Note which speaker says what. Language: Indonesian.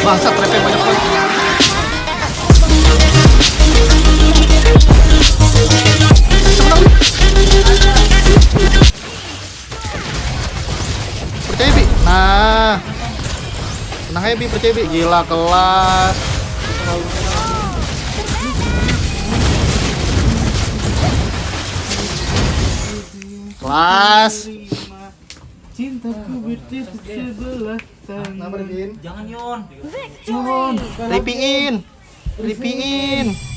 Speaker 1: bangsat trapnya banyak banget. Percaya Bi. Nah. Tenang aja Bi, percaya Bi. Gila kelas. Kelas.
Speaker 2: Cintaku bertepuk sebelah
Speaker 1: Kenapa
Speaker 2: tangan.
Speaker 3: Jangan Yon.
Speaker 1: Ripiin. Ripiin.